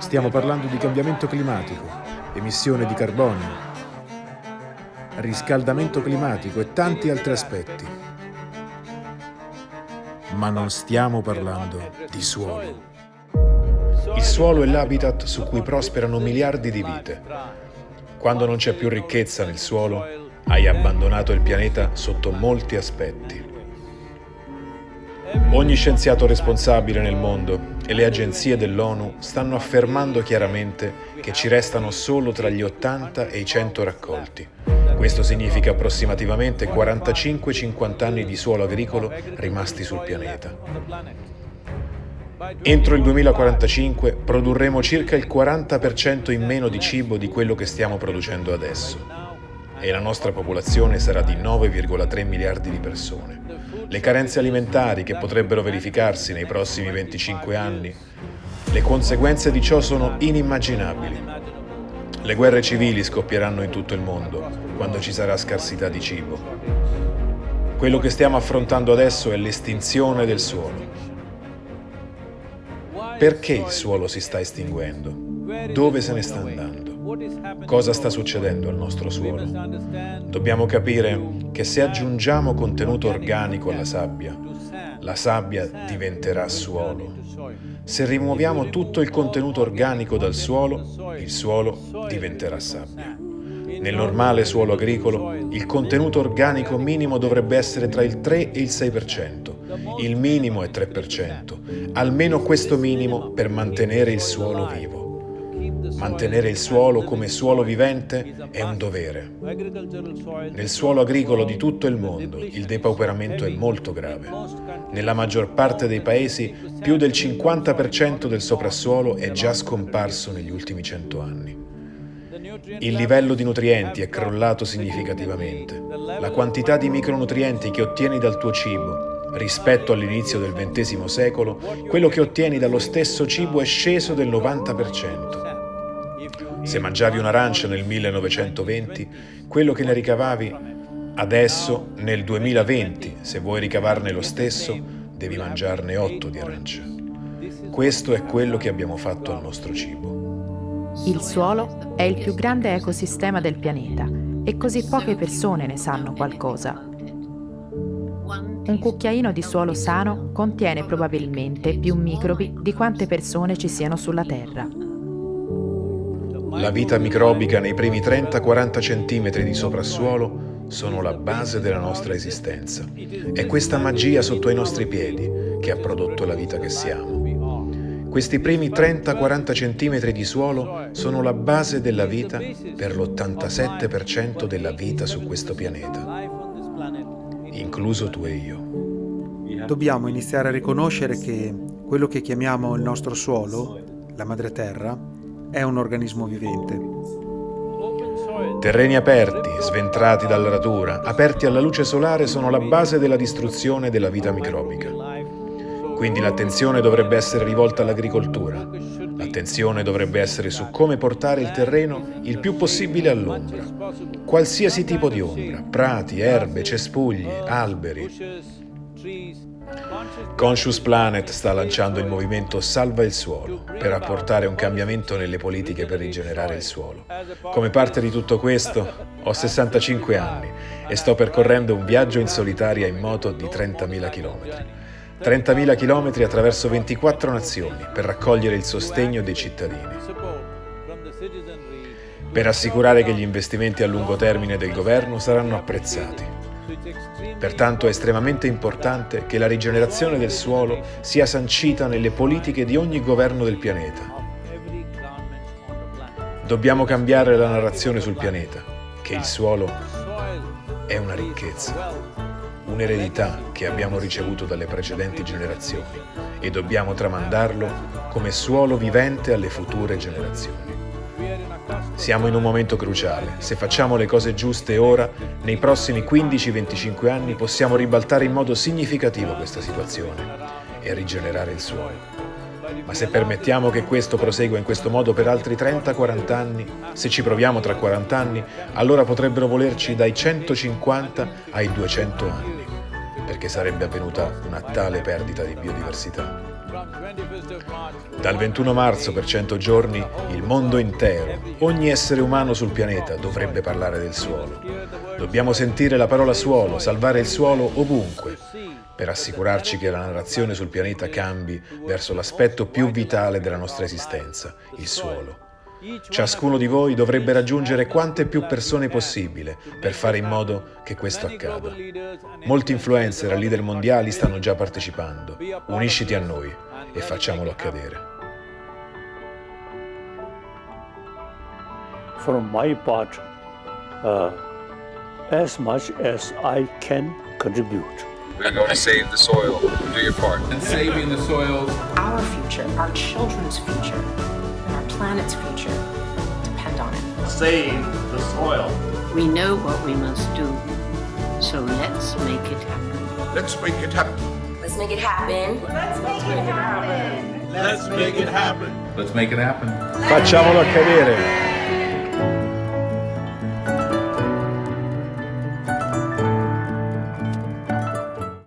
Stiamo parlando di cambiamento climatico, emissione di carbonio, riscaldamento climatico e tanti altri aspetti. Ma non stiamo parlando di suolo. Il suolo è l'habitat su cui prosperano miliardi di vite. Quando non c'è più ricchezza nel suolo, hai abbandonato il pianeta sotto molti aspetti. Ogni scienziato responsabile nel mondo e le agenzie dell'ONU stanno affermando chiaramente che ci restano solo tra gli 80 e i 100 raccolti. Questo significa approssimativamente 45-50 anni di suolo agricolo rimasti sul pianeta. Entro il 2045 produrremo circa il 40% in meno di cibo di quello che stiamo producendo adesso e la nostra popolazione sarà di 9,3 miliardi di persone. Le carenze alimentari che potrebbero verificarsi nei prossimi 25 anni, le conseguenze di ciò sono inimmaginabili. Le guerre civili scoppieranno in tutto il mondo quando ci sarà scarsità di cibo. Quello che stiamo affrontando adesso è l'estinzione del suolo. Perché il suolo si sta estinguendo? Dove se ne sta andando? Cosa sta succedendo al nostro suolo? Dobbiamo capire che se aggiungiamo contenuto organico alla sabbia, la sabbia diventerà suolo. Se rimuoviamo tutto il contenuto organico dal suolo, il suolo diventerà sabbia. Nel normale suolo agricolo, il contenuto organico minimo dovrebbe essere tra il 3 e il 6%. Il minimo è 3%, almeno questo minimo per mantenere il suolo vivo. Mantenere il suolo come suolo vivente è un dovere. Nel suolo agricolo di tutto il mondo il depauperamento è molto grave. Nella maggior parte dei paesi più del 50% del soprassuolo è già scomparso negli ultimi cento anni. Il livello di nutrienti è crollato significativamente. La quantità di micronutrienti che ottieni dal tuo cibo rispetto all'inizio del XX secolo, quello che ottieni dallo stesso cibo è sceso del 90%. Se mangiavi un'arancia nel 1920, quello che ne ricavavi adesso, nel 2020, se vuoi ricavarne lo stesso, devi mangiarne 8 di arance. Questo è quello che abbiamo fatto al nostro cibo. Il suolo è il più grande ecosistema del pianeta e così poche persone ne sanno qualcosa. Un cucchiaino di suolo sano contiene probabilmente più microbi di quante persone ci siano sulla Terra. La vita microbica nei primi 30-40 cm di soprassuolo sono la base della nostra esistenza. È questa magia sotto i nostri piedi che ha prodotto la vita che siamo. Questi primi 30-40 cm di suolo sono la base della vita per l'87% della vita su questo pianeta, incluso tu e io. Dobbiamo iniziare a riconoscere che quello che chiamiamo il nostro suolo, la madre terra, è un organismo vivente. Terreni aperti, sventrati dalla natura, aperti alla luce solare sono la base della distruzione della vita microbica. Quindi l'attenzione dovrebbe essere rivolta all'agricoltura. L'attenzione dovrebbe essere su come portare il terreno il più possibile all'ombra. Qualsiasi tipo di ombra, prati, erbe, cespugli, alberi. Conscious Planet sta lanciando il movimento Salva il suolo per apportare un cambiamento nelle politiche per rigenerare il suolo. Come parte di tutto questo, ho 65 anni e sto percorrendo un viaggio in solitaria in moto di 30.000 km. 30.000 km attraverso 24 nazioni per raccogliere il sostegno dei cittadini. Per assicurare che gli investimenti a lungo termine del governo saranno apprezzati Pertanto è estremamente importante che la rigenerazione del suolo sia sancita nelle politiche di ogni governo del pianeta. Dobbiamo cambiare la narrazione sul pianeta, che il suolo è una ricchezza, un'eredità che abbiamo ricevuto dalle precedenti generazioni e dobbiamo tramandarlo come suolo vivente alle future generazioni. Siamo in un momento cruciale. Se facciamo le cose giuste ora, nei prossimi 15-25 anni possiamo ribaltare in modo significativo questa situazione e rigenerare il suolo. Ma se permettiamo che questo prosegua in questo modo per altri 30-40 anni, se ci proviamo tra 40 anni, allora potrebbero volerci dai 150 ai 200 anni, perché sarebbe avvenuta una tale perdita di biodiversità. Dal 21 marzo per 100 giorni il mondo intero, ogni essere umano sul pianeta dovrebbe parlare del suolo. Dobbiamo sentire la parola suolo, salvare il suolo ovunque, per assicurarci che la narrazione sul pianeta cambi verso l'aspetto più vitale della nostra esistenza, il suolo. Ciascuno di voi dovrebbe raggiungere quante più persone possibile per fare in modo che questo accada. Molti influencer e leader mondiali stanno già partecipando. Unisciti a noi e facciamolo accadere. from my part uh, as much as I can contribute. We're going to save the soil. Do your part. and saving the soils Our future, our children's future, planet's future depend on it. save the soil. We know what we must do, so let's make it happen. Let's make it happen. Let's make it happen. Let's make it happen. let's make it happen Facciamolo accadere!